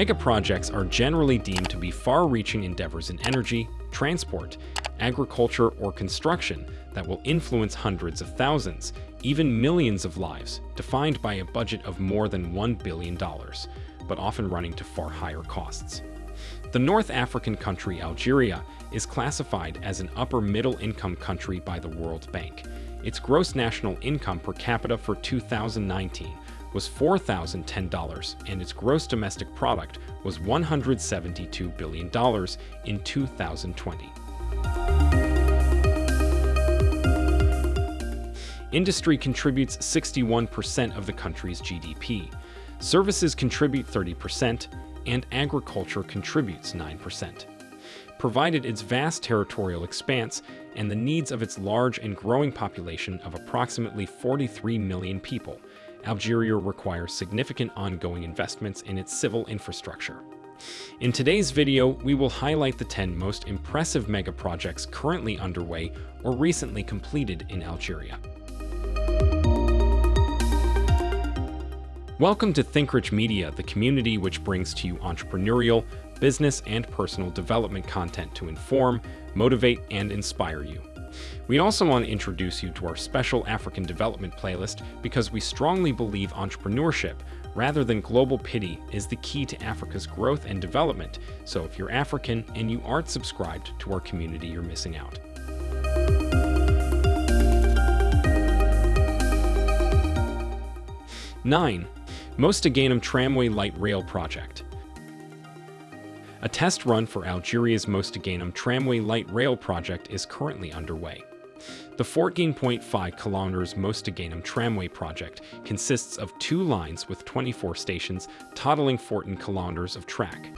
Mega projects are generally deemed to be far-reaching endeavors in energy, transport, agriculture, or construction that will influence hundreds of thousands, even millions of lives, defined by a budget of more than $1 billion, but often running to far higher costs. The North African country Algeria is classified as an upper middle income country by the World Bank. Its gross national income per capita for 2019 was $4,010 and its gross domestic product was $172 billion in 2020. Industry contributes 61% of the country's GDP. Services contribute 30%, and agriculture contributes 9%. Provided its vast territorial expanse and the needs of its large and growing population of approximately 43 million people, Algeria requires significant ongoing investments in its civil infrastructure. In today's video, we will highlight the 10 most impressive mega projects currently underway or recently completed in Algeria. Welcome to ThinkRich Media, the community which brings to you entrepreneurial, business, and personal development content to inform, motivate, and inspire you. We also want to introduce you to our special African development playlist because we strongly believe entrepreneurship, rather than global pity, is the key to Africa's growth and development. So if you're African and you aren't subscribed to our community, you're missing out. Nine, Mostaganem Tramway Light Rail Project. A test run for Algeria's Mostaganem Tramway Light Rail Project is currently underway. The 14.5 kilometers Mostaganem Tramway project consists of two lines with 24 stations totaling 14 kilometers of track.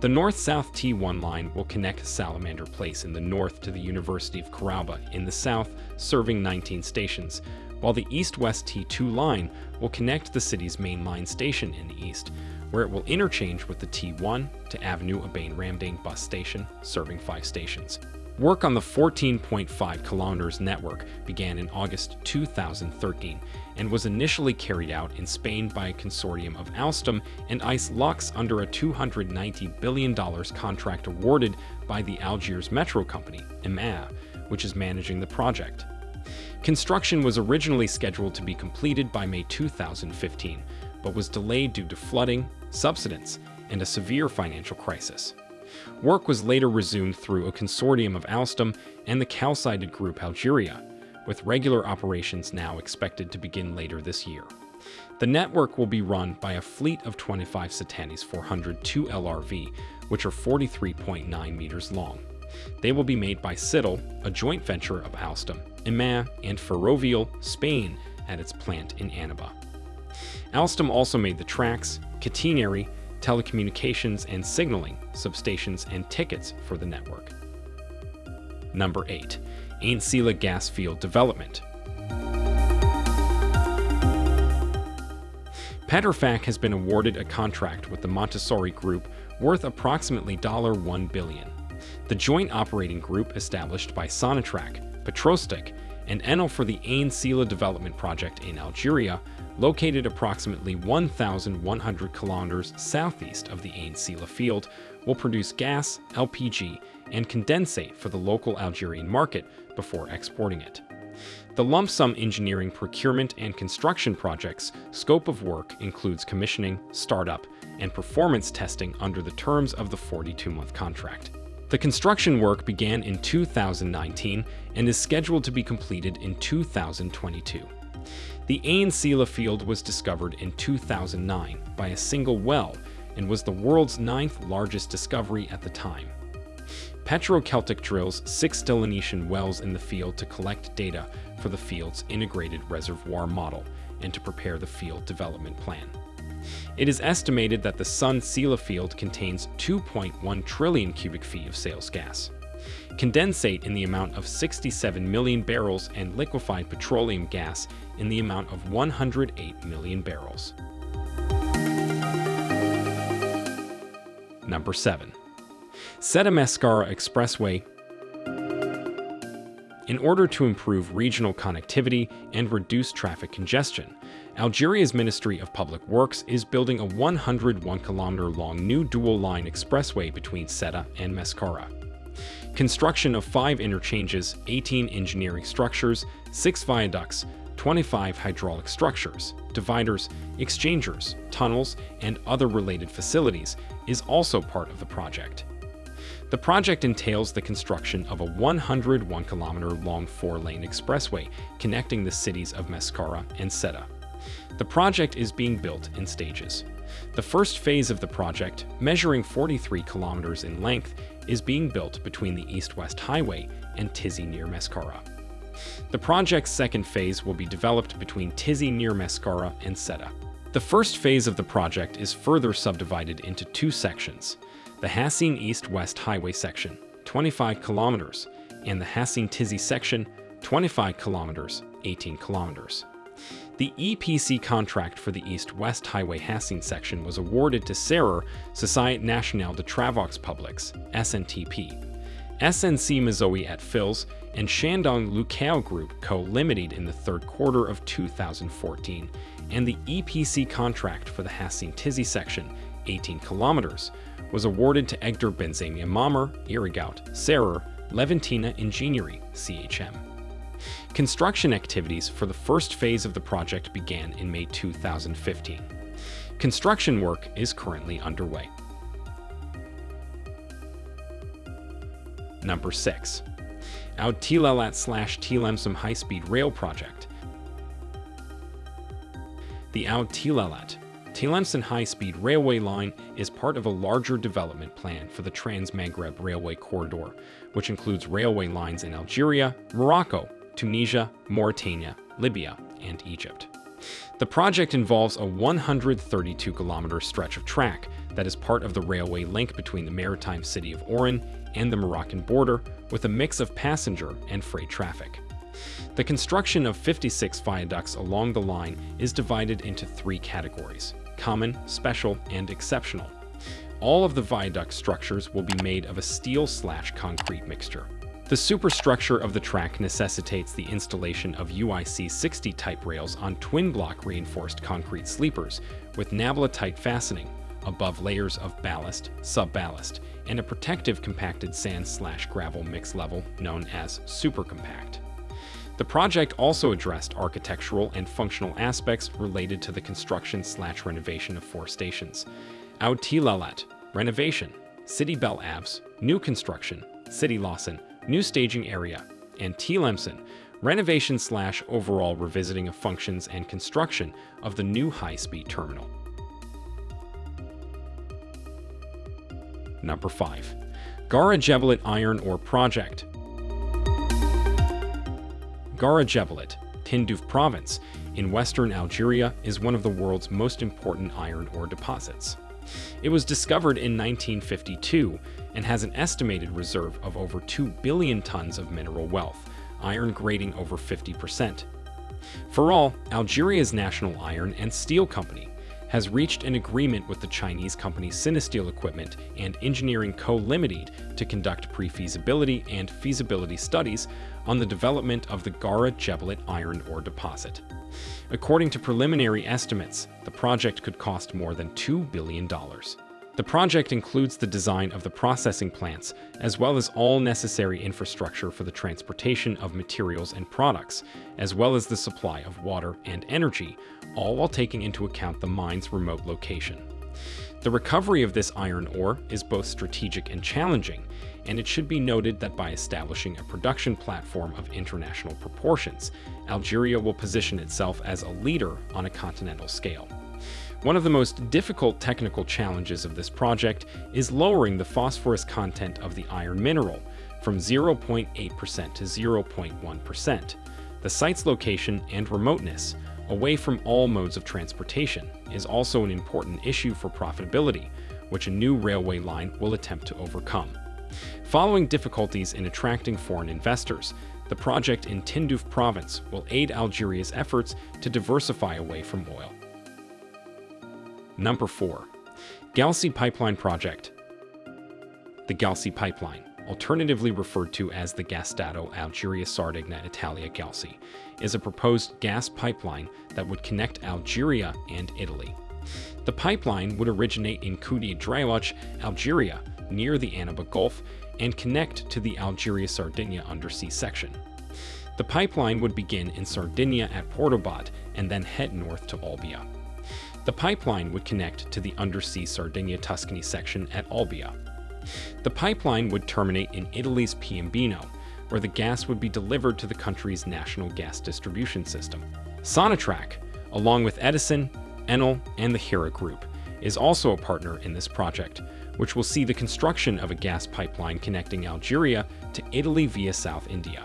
The north-south T1 line will connect Salamander Place in the north to the University of Karouba in the south, serving 19 stations, while the east-west T2 line will connect the city's main line station in the east, where it will interchange with the T1 to Avenue Abane Ramdane bus station, serving five stations. Work on the 14.5 kilometers network began in August 2013 and was initially carried out in Spain by a consortium of Alstom and Isolux under a $290 billion contract awarded by the Algiers Metro Company, EMA, which is managing the project. Construction was originally scheduled to be completed by May 2015, but was delayed due to flooding, subsidence, and a severe financial crisis. Work was later resumed through a consortium of Alstom and the Cosider Group Algeria, with regular operations now expected to begin later this year. The network will be run by a fleet of 25 Citadis 402 LRV, which are 43.9 meters long. They will be made by Cittal, a joint venture of Alstom, EMA, and Ferrovial, Spain, at its plant in Annaba. Alstom also made the tracks, catenary, telecommunications and signaling, substations, and tickets for the network. Number 8. Ainsila Gas Field Development Petrofac has been awarded a contract with the Montessori Group worth approximately 1 billion. The joint operating group established by Sonatrach, Petroceltic, and Enel for the Ain Sila development project in Algeria located approximately 1,100 kilometers southeast of the Ain Sila field, will produce gas, LPG, and condensate for the local Algerian market before exporting it. The lump sum engineering procurement and construction project's scope of work includes commissioning, startup, and performance testing under the terms of the 42-month contract. The construction work began in 2019 and is scheduled to be completed in 2022. The Ain Sila field was discovered in 2009 by a single well and was the world's ninth largest discovery at the time. Petroceltic drills six delineation wells in the field to collect data for the field's integrated reservoir model and to prepare the field development plan. It is estimated that the Ain Sila field contains 2.1 trillion cubic feet of sales gas condensate in the amount of 67 million barrels, and liquefied petroleum gas in the amount of 108 million barrels. Number 7. Seta-Mascara Expressway in order to improve regional connectivity and reduce traffic congestion, Algeria's Ministry of Public Works is building a 101 kilometer long new dual line expressway between Ceuta and Mascara. Construction of five interchanges, 18 engineering structures, six viaducts, 25 hydraulic structures, dividers, exchangers, tunnels, and other related facilities is also part of the project. The project entails the construction of a 101 kilometer long four lane expressway connecting the cities of Mascara and Ceuta. The project is being built in stages. The first phase of the project, measuring 43 kilometers in length, is being built between the East-West Highway and Tizi near Mascara. The project's second phase will be developed between Tizi near Mascara and Ceuta. The first phase of the project is further subdivided into two sections, the Hassine East-West Highway section, 25 kilometers, and the Hassine Tizi section, 25 kilometers, 18 kilometers. The EPC contract for the East-West Highway Hassine section was awarded to Serer Société Nationale de Travaux Publics, SNTP. SNC Mazoe at Fils and Shandong Luqiao Group Co. Limited in the third quarter of 2014, and the EPC contract for the Hassine Tizi section, 18 kilometers, was awarded to Egder Benzemia Mamer, Irigout, Serer, Leventina Ingegnerie, CHM. Construction activities for the first phase of the project began in May 2015. Construction work is currently underway. Number 6. Oued Tlelat slash Tlemcen High-Speed Rail Project. The Oued Tlelat Tlemcen High-Speed Railway Line is part of a larger development plan for the Trans-Maghreb Railway Corridor, which includes railway lines in Algeria, Morocco, Tunisia, Mauritania, Libya, and Egypt. The project involves a 132 kilometer stretch of track that is part of the railway link between the maritime city of Oran and the Moroccan border with a mix of passenger and freight traffic. The construction of 56 viaducts along the line is divided into three categories common, special, and exceptional. All of the viaduct structures will be made of a steel slash concrete mixture. The superstructure of the track necessitates the installation of UIC 60 type rails on twin block reinforced concrete sleepers with Nablite fastening above layers of ballast, sub-ballast, and a protective compacted sand slash gravel mix level known as supercompact. The project also addressed architectural and functional aspects related to the construction slash renovation of four stations. Oued Tlelat, renovation, Sidi Bel Abbes, new construction, Sidi Lahcen, new staging area, and Tlemcen, renovation slash overall revisiting of functions and construction of the new high-speed terminal. Number 5. Gara Jebel Iron Ore Project Gara Jebel, Tindouf Province, in western Algeria is one of the world's most important iron ore deposits. It was discovered in 1952 and has an estimated reserve of over 2 billion tons of mineral wealth, iron grading over 50%. Feraal, Algeria's national iron and steel company has reached an agreement with the Chinese company Sinosteel Equipment and Engineering Co. Limited to conduct pre-feasibility and feasibility studies on the development of the Gara Jebel iron ore deposit. According to preliminary estimates, the project could cost more than $2 billion. The project includes the design of the processing plants, as well as all necessary infrastructure for the transportation of materials and products, as well as the supply of water and energy, all while taking into account the mine's remote location. The recovery of this iron ore is both strategic and challenging, and it should be noted that by establishing a production platform of international proportions, Algeria will position itself as a leader on a continental scale. One of the most difficult technical challenges of this project is lowering the phosphorus content of the iron mineral from 0.8% to 0.1%. The site's location and remoteness, away from all modes of transportation, is also an important issue for profitability, which a new railway line will attempt to overcome. Following difficulties in attracting foreign investors, the project in Tindouf province will aid Algeria's efforts to diversify away from oil. Number 4. Galsi Pipeline Project The Galsi Pipeline, alternatively referred to as the Gasdotto Algeria Sardegna Italia Galsi, is a proposed gas pipeline that would connect Algeria and Italy. The pipeline would originate in Koudiet Draouche, Algeria, near the Annaba Gulf, and connect to the Algeria-Sardinia undersea section. The pipeline would begin in Sardinia at Porto Botte and then head north to Olbia. The pipeline would connect to the undersea Sardinia-Tuscany section at Olbia. The pipeline would terminate in Italy's Piombino, where the gas would be delivered to the country's national gas distribution system. Sonatrach, along with Edison, Enel, and the Hera Group, is also a partner in this project, which will see the construction of a gas pipeline connecting Algeria to Italy via South India.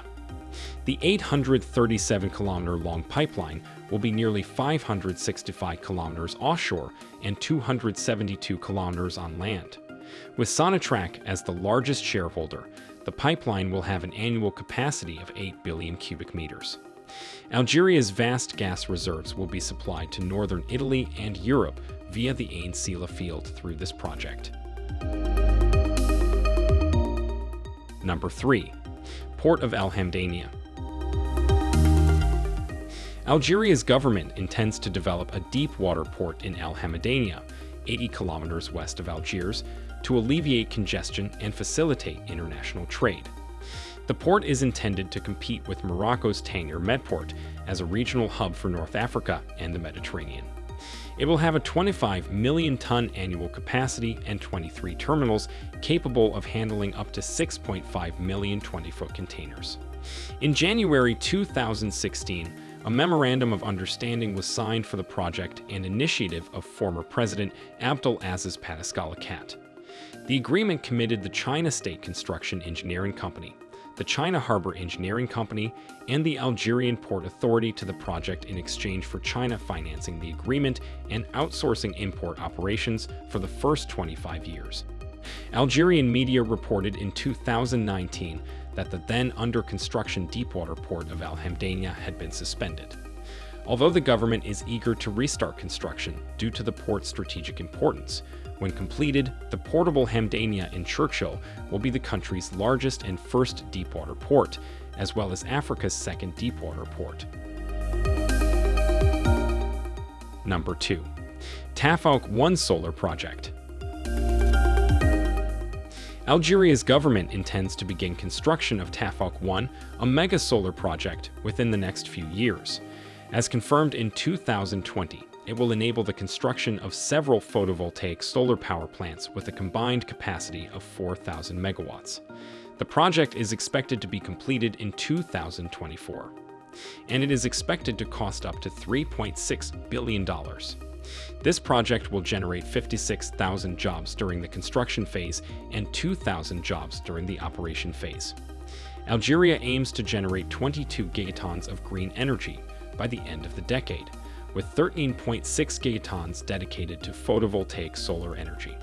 The 837 kilometer long pipeline will be nearly 565 kilometers offshore and 272 kilometers on land. With Sonatrach as the largest shareholder, the pipeline will have an annual capacity of 8 billion cubic meters. Algeria's vast gas reserves will be supplied to northern Italy and Europe via the Ain Sila field through this project. Number 3. Port of Al Hamdania Algeria's government intends to develop a deep water port in Al Hamdania, 80 kilometers west of Algiers, to alleviate congestion and facilitate international trade. The port is intended to compete with Morocco's Tanger Medport as a regional hub for North Africa and the Mediterranean. It will have a 25 million ton annual capacity and 23 terminals capable of handling up to 6.5 million 20-foot containers. In January 2016, a memorandum of understanding was signed for the project and initiative of former President Abdul Aziz Bouteflika. The agreement committed the China State Construction Engineering Company, the China Harbor Engineering Company, and the Algerian Port Authority to the project in exchange for China financing the agreement and outsourcing import operations for the first 25 years. Algerian media reported in 2019 that the then under construction deepwater port of Al Hamdania had been suspended. Although the government is eager to restart construction due to the port's strategic importance, when completed, the portable Hamdania in Cherchell will be the country's largest and first deepwater port, as well as Africa's second deepwater port. Number 2. Tafouk 1 Solar Project Algeria's government intends to begin construction of Tafouk 1, a mega solar project, within the next few years. As confirmed in 2020, it will enable the construction of several photovoltaic solar power plants with a combined capacity of 4,000 megawatts. The project is expected to be completed in 2024, and it is expected to cost up to $3.6 billion. This project will generate 56,000 jobs during the construction phase and 2,000 jobs during the operation phase. Algeria aims to generate 22 gigatons of green energy by the end of the decade, with 13.6 gigatons dedicated to photovoltaic solar energy.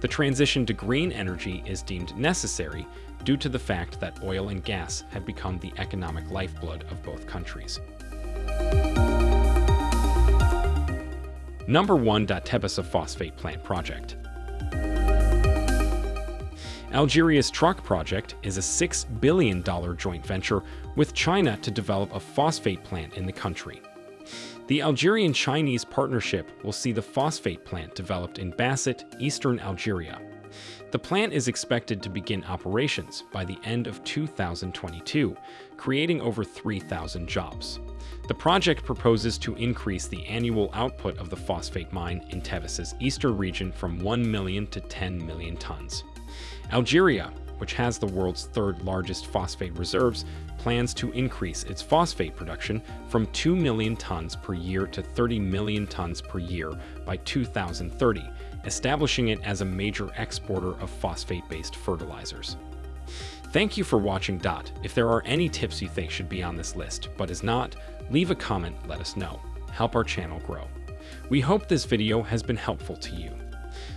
The transition to green energy is deemed necessary due to the fact that oil and gas have become the economic lifeblood of both countries. Number 1. Tebessa Phosphate Plant Project Algeria's Truck Project is a $6 billion joint venture with China to develop a phosphate plant in the country. The Algerian-Chinese partnership will see the phosphate plant developed in Basset, eastern Algeria. The plant is expected to begin operations by the end of 2022, creating over 3,000 jobs. The project proposes to increase the annual output of the phosphate mine in Tebessa's eastern region from 1 million to 10 million tons. Algeria, which has the world's third largest phosphate reserves, plans to increase its phosphate production from 2 million tons per year to 30 million tons per year by 2030, establishing it as a major exporter of phosphate-based fertilizers. Thank you for watching Dot. If there are any tips you think should be on this list, but is not, leave a comment, let us know. Help our channel grow. We hope this video has been helpful to you.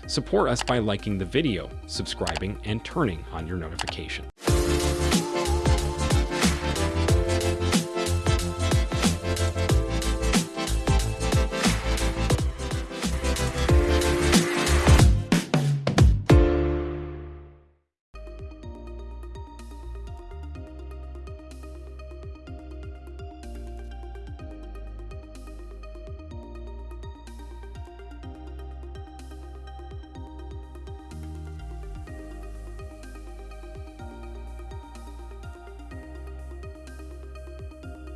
Support us by liking the video, subscribing, and turning on your notification.